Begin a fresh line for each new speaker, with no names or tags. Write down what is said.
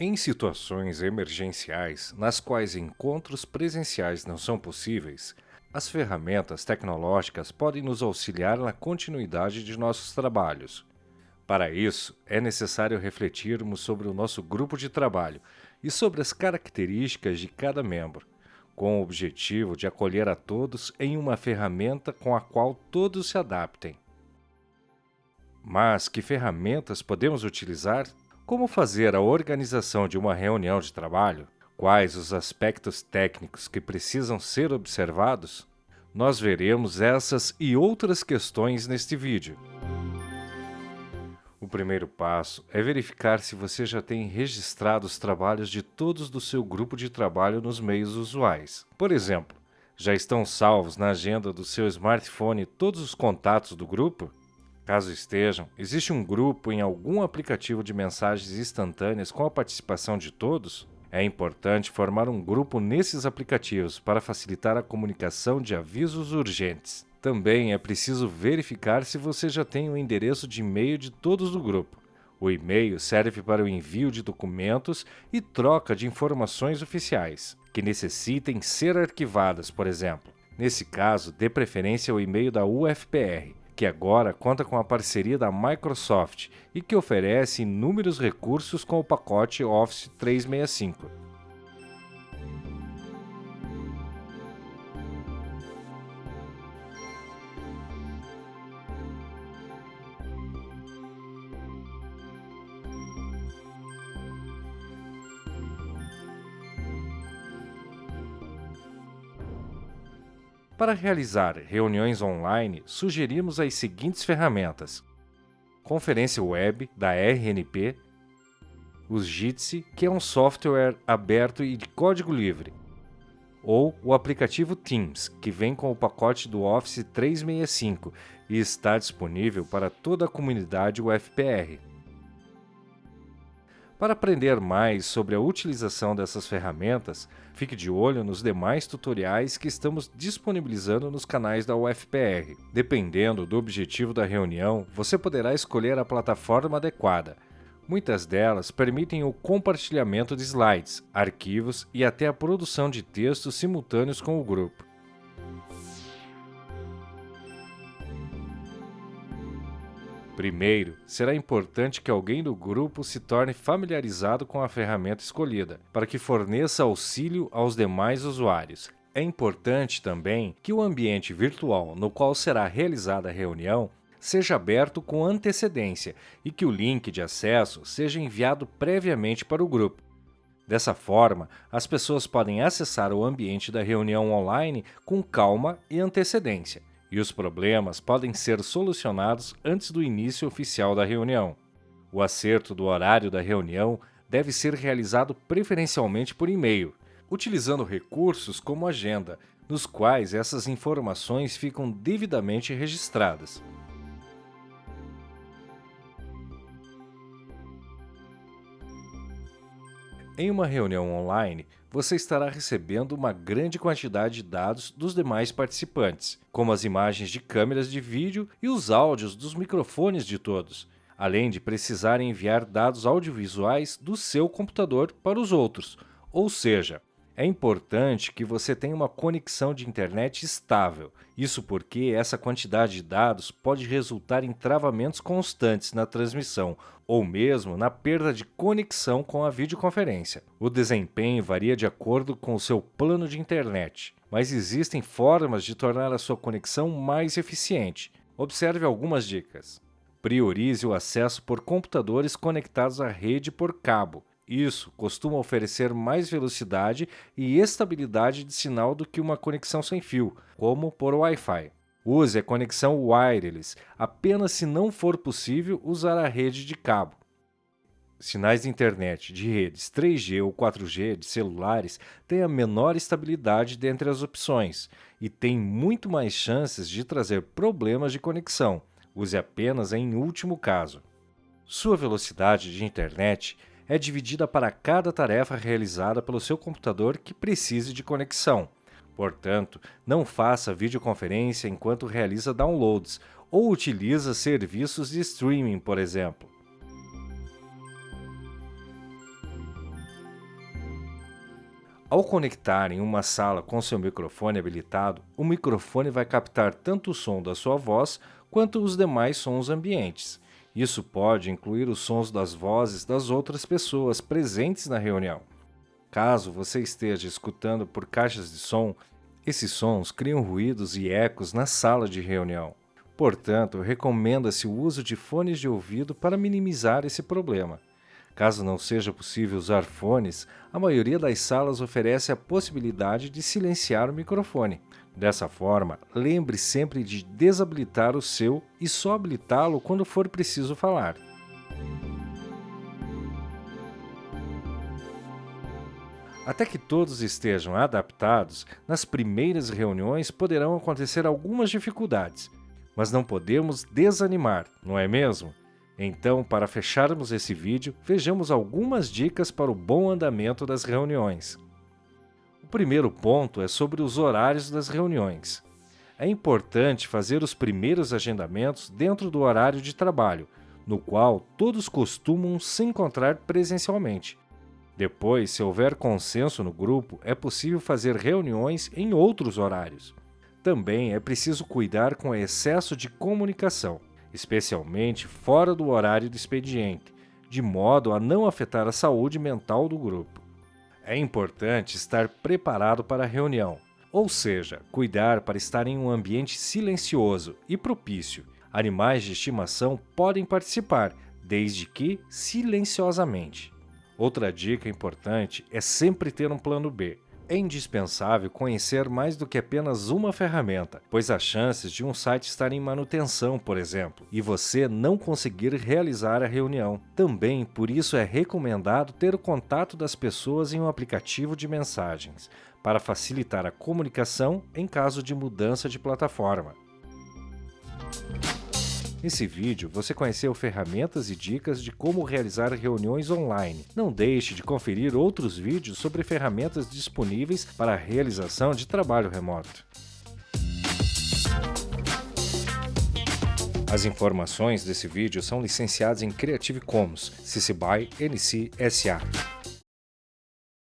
Em situações emergenciais, nas quais encontros presenciais não são possíveis, as ferramentas tecnológicas podem nos auxiliar na continuidade de nossos trabalhos. Para isso, é necessário refletirmos sobre o nosso grupo de trabalho e sobre as características de cada membro, com o objetivo de acolher a todos em uma ferramenta com a qual todos se adaptem. Mas que ferramentas podemos utilizar? Como fazer a organização de uma reunião de trabalho? Quais os aspectos técnicos que precisam ser observados? Nós veremos essas e outras questões neste vídeo. O primeiro passo é verificar se você já tem registrado os trabalhos de todos do seu grupo de trabalho nos meios usuais. Por exemplo, já estão salvos na agenda do seu smartphone todos os contatos do grupo? Caso estejam, existe um grupo em algum aplicativo de mensagens instantâneas com a participação de todos? É importante formar um grupo nesses aplicativos para facilitar a comunicação de avisos urgentes. Também é preciso verificar se você já tem o endereço de e-mail de todos do grupo. O e-mail serve para o envio de documentos e troca de informações oficiais, que necessitem ser arquivadas, por exemplo. Nesse caso, dê preferência ao e-mail da UFPR, que agora conta com a parceria da Microsoft e que oferece inúmeros recursos com o pacote Office 365. Para realizar reuniões online, sugerimos as seguintes ferramentas. Conferência Web, da RNP, o Jitsi, que é um software aberto e de código livre, ou o aplicativo Teams, que vem com o pacote do Office 365 e está disponível para toda a comunidade UFPR. Para aprender mais sobre a utilização dessas ferramentas, fique de olho nos demais tutoriais que estamos disponibilizando nos canais da UFPR. Dependendo do objetivo da reunião, você poderá escolher a plataforma adequada. Muitas delas permitem o compartilhamento de slides, arquivos e até a produção de textos simultâneos com o grupo. Primeiro, será importante que alguém do grupo se torne familiarizado com a ferramenta escolhida, para que forneça auxílio aos demais usuários. É importante também que o ambiente virtual no qual será realizada a reunião seja aberto com antecedência e que o link de acesso seja enviado previamente para o grupo. Dessa forma, as pessoas podem acessar o ambiente da reunião online com calma e antecedência e os problemas podem ser solucionados antes do início oficial da reunião. O acerto do horário da reunião deve ser realizado preferencialmente por e-mail, utilizando recursos como agenda, nos quais essas informações ficam devidamente registradas. Em uma reunião online, você estará recebendo uma grande quantidade de dados dos demais participantes, como as imagens de câmeras de vídeo e os áudios dos microfones de todos, além de precisar enviar dados audiovisuais do seu computador para os outros, ou seja, é importante que você tenha uma conexão de internet estável. Isso porque essa quantidade de dados pode resultar em travamentos constantes na transmissão ou mesmo na perda de conexão com a videoconferência. O desempenho varia de acordo com o seu plano de internet, mas existem formas de tornar a sua conexão mais eficiente. Observe algumas dicas. Priorize o acesso por computadores conectados à rede por cabo. Isso costuma oferecer mais velocidade e estabilidade de sinal do que uma conexão sem fio, como por Wi-Fi. Use a conexão wireless, apenas se não for possível usar a rede de cabo. Sinais de internet de redes 3G ou 4G de celulares têm a menor estabilidade dentre as opções e têm muito mais chances de trazer problemas de conexão. Use apenas em último caso. Sua velocidade de internet é dividida para cada tarefa realizada pelo seu computador que precise de conexão. Portanto, não faça videoconferência enquanto realiza downloads ou utiliza serviços de streaming, por exemplo. Ao conectar em uma sala com seu microfone habilitado, o microfone vai captar tanto o som da sua voz quanto os demais sons ambientes. Isso pode incluir os sons das vozes das outras pessoas presentes na reunião. Caso você esteja escutando por caixas de som, esses sons criam ruídos e ecos na sala de reunião. Portanto, recomenda-se o uso de fones de ouvido para minimizar esse problema. Caso não seja possível usar fones, a maioria das salas oferece a possibilidade de silenciar o microfone. Dessa forma, lembre sempre de desabilitar o seu e só habilitá-lo quando for preciso falar. Até que todos estejam adaptados, nas primeiras reuniões poderão acontecer algumas dificuldades, mas não podemos desanimar, não é mesmo? Então, para fecharmos esse vídeo, vejamos algumas dicas para o bom andamento das reuniões. O primeiro ponto é sobre os horários das reuniões. É importante fazer os primeiros agendamentos dentro do horário de trabalho, no qual todos costumam se encontrar presencialmente. Depois, se houver consenso no grupo, é possível fazer reuniões em outros horários. Também é preciso cuidar com o excesso de comunicação especialmente fora do horário do expediente, de modo a não afetar a saúde mental do grupo. É importante estar preparado para a reunião, ou seja, cuidar para estar em um ambiente silencioso e propício. Animais de estimação podem participar, desde que silenciosamente. Outra dica importante é sempre ter um plano B, é indispensável conhecer mais do que apenas uma ferramenta, pois há chances de um site estar em manutenção, por exemplo, e você não conseguir realizar a reunião. Também, por isso, é recomendado ter o contato das pessoas em um aplicativo de mensagens, para facilitar a comunicação em caso de mudança de plataforma. Nesse vídeo, você conheceu ferramentas e dicas de como realizar reuniões online. Não deixe de conferir outros vídeos sobre ferramentas disponíveis para a realização de trabalho remoto. As informações desse vídeo são licenciadas em Creative Commons, CC BY NC SA.